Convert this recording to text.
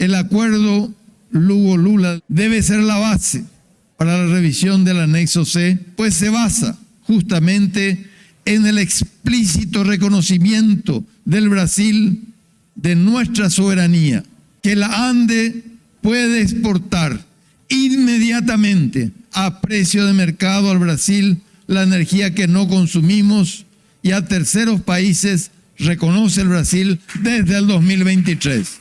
El acuerdo Lugo-Lula debe ser la base para la revisión del anexo C, pues se basa justamente en el explícito reconocimiento del Brasil de nuestra soberanía, que la ANDE puede exportar inmediatamente a precio de mercado al Brasil la energía que no consumimos y a terceros países reconoce el Brasil desde el 2023.